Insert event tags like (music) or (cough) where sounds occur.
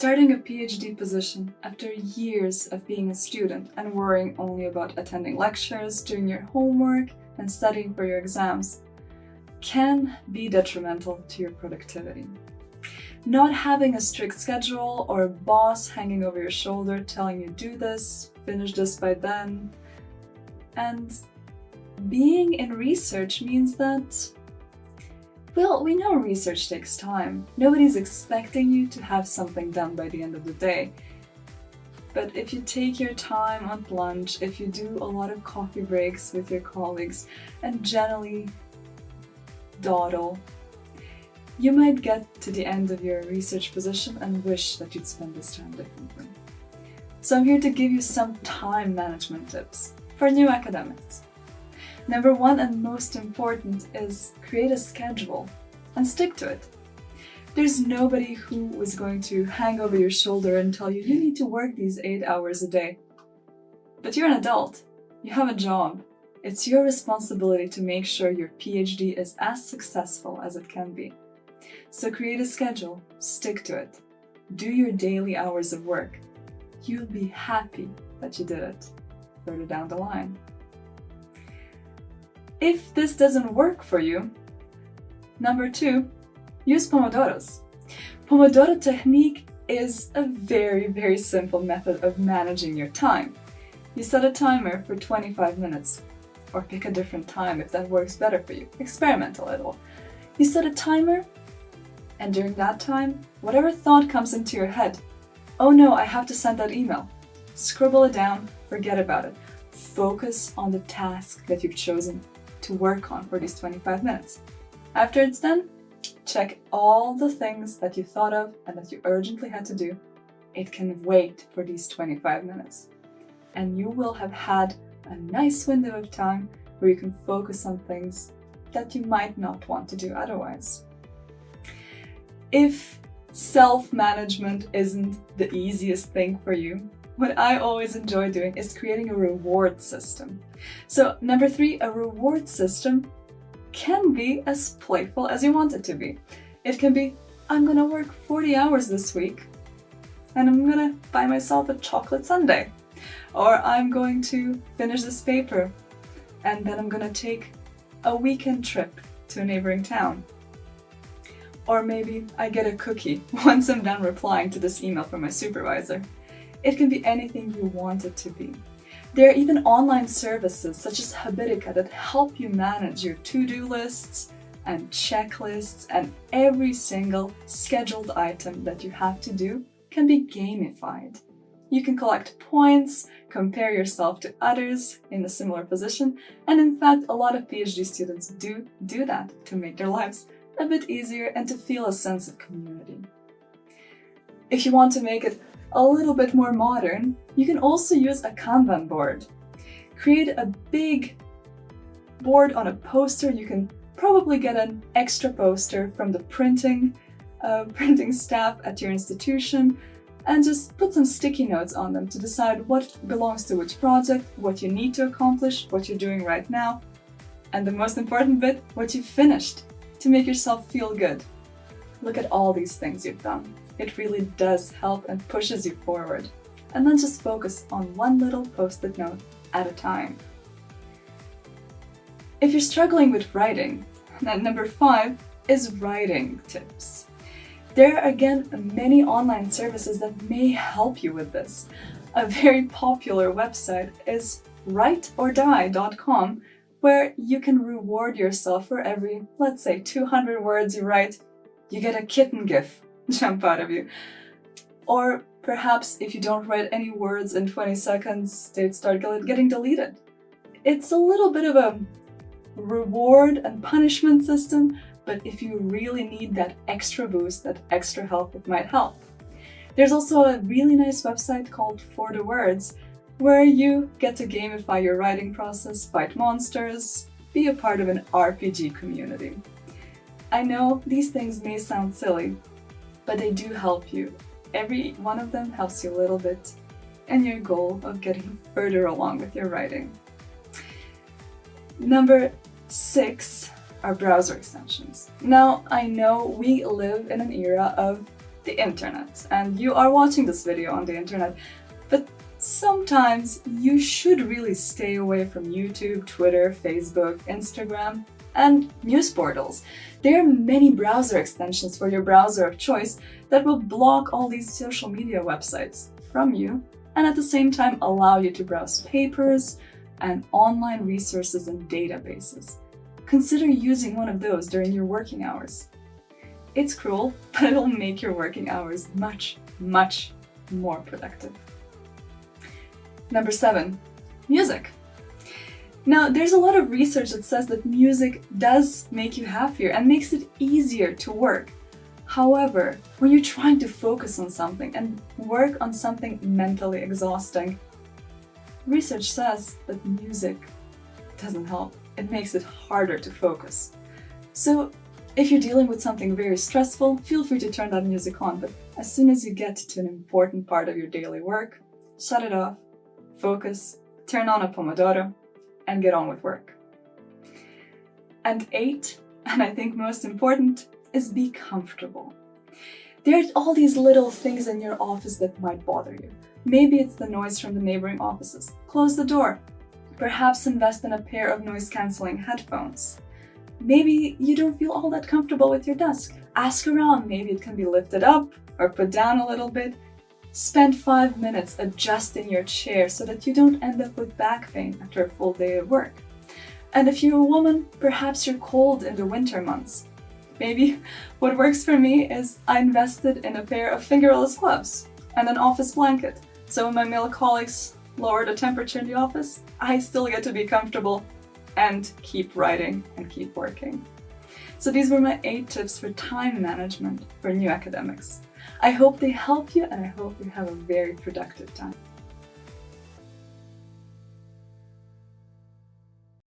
Starting a PhD position after years of being a student and worrying only about attending lectures, doing your homework, and studying for your exams can be detrimental to your productivity. Not having a strict schedule or a boss hanging over your shoulder telling you do this, finish this by then, and being in research means that well, we know research takes time. Nobody's expecting you to have something done by the end of the day. But if you take your time on lunch, if you do a lot of coffee breaks with your colleagues, and generally dawdle, you might get to the end of your research position and wish that you'd spend this time differently. So I'm here to give you some time management tips for new academics. Number one and most important is create a schedule and stick to it. There's nobody who is going to hang over your shoulder and tell you you need to work these eight hours a day. But you're an adult. You have a job. It's your responsibility to make sure your PhD is as successful as it can be. So create a schedule, stick to it. Do your daily hours of work. You'll be happy that you did it further down the line. If this doesn't work for you, number two, use Pomodoros. Pomodoro technique is a very, very simple method of managing your time. You set a timer for 25 minutes, or pick a different time if that works better for you. Experiment a little. You set a timer, and during that time, whatever thought comes into your head, oh no, I have to send that email. Scribble it down, forget about it. Focus on the task that you've chosen to work on for these 25 minutes. After it's done, check all the things that you thought of and that you urgently had to do. It can wait for these 25 minutes. And you will have had a nice window of time where you can focus on things that you might not want to do otherwise. If self-management isn't the easiest thing for you, what I always enjoy doing is creating a reward system. So number three, a reward system can be as playful as you want it to be. It can be, I'm gonna work 40 hours this week and I'm gonna buy myself a chocolate sundae. Or I'm going to finish this paper and then I'm gonna take a weekend trip to a neighboring town. Or maybe I get a cookie (laughs) once I'm done replying to this email from my supervisor. It can be anything you want it to be. There are even online services such as Habitica that help you manage your to-do lists and checklists and every single scheduled item that you have to do can be gamified. You can collect points, compare yourself to others in a similar position, and in fact a lot of PhD students do do that to make their lives a bit easier and to feel a sense of community. If you want to make it a little bit more modern, you can also use a Kanban board. Create a big board on a poster. You can probably get an extra poster from the printing, uh, (laughs) printing staff at your institution and just put some sticky notes on them to decide what belongs to which project, what you need to accomplish, what you're doing right now, and the most important bit, what you've finished, to make yourself feel good. Look at all these things you've done. It really does help and pushes you forward. And then just focus on one little post-it note at a time. If you're struggling with writing, then number five is writing tips. There are again many online services that may help you with this. A very popular website is writeordie.com where you can reward yourself for every, let's say, 200 words you write, you get a kitten gif (laughs) jump out of you. Or perhaps if you don't write any words in 20 seconds, they start getting deleted. It's a little bit of a reward and punishment system, but if you really need that extra boost, that extra help, it might help. There's also a really nice website called 4thewords, where you get to gamify your writing process, fight monsters, be a part of an RPG community. I know these things may sound silly, but they do help you. Every one of them helps you a little bit and your goal of getting further along with your writing. Number six are browser extensions. Now, I know we live in an era of the internet and you are watching this video on the internet, but sometimes you should really stay away from YouTube, Twitter, Facebook, Instagram, and news portals. There are many browser extensions for your browser of choice that will block all these social media websites from you and at the same time allow you to browse papers and online resources and databases. Consider using one of those during your working hours. It's cruel, (laughs) but it'll make your working hours much, much more productive. Number seven, music. Now, there's a lot of research that says that music does make you happier and makes it easier to work. However, when you're trying to focus on something and work on something mentally exhausting, research says that music doesn't help. It makes it harder to focus. So if you're dealing with something very stressful, feel free to turn that music on, but as soon as you get to an important part of your daily work, shut it off, focus, turn on a Pomodoro, and get on with work. And eight, and I think most important, is be comfortable. There's all these little things in your office that might bother you. Maybe it's the noise from the neighboring offices. Close the door. Perhaps invest in a pair of noise-cancelling headphones. Maybe you don't feel all that comfortable with your desk. Ask around, maybe it can be lifted up or put down a little bit. Spend five minutes adjusting your chair so that you don't end up with back pain after a full day of work. And if you're a woman, perhaps you're cold in the winter months. Maybe (laughs) what works for me is I invested in a pair of fingerless gloves and an office blanket. So when my male colleagues lower the temperature in the office, I still get to be comfortable and keep writing and keep working. So these were my eight tips for time management for new academics. I hope they help you and I hope you have a very productive time.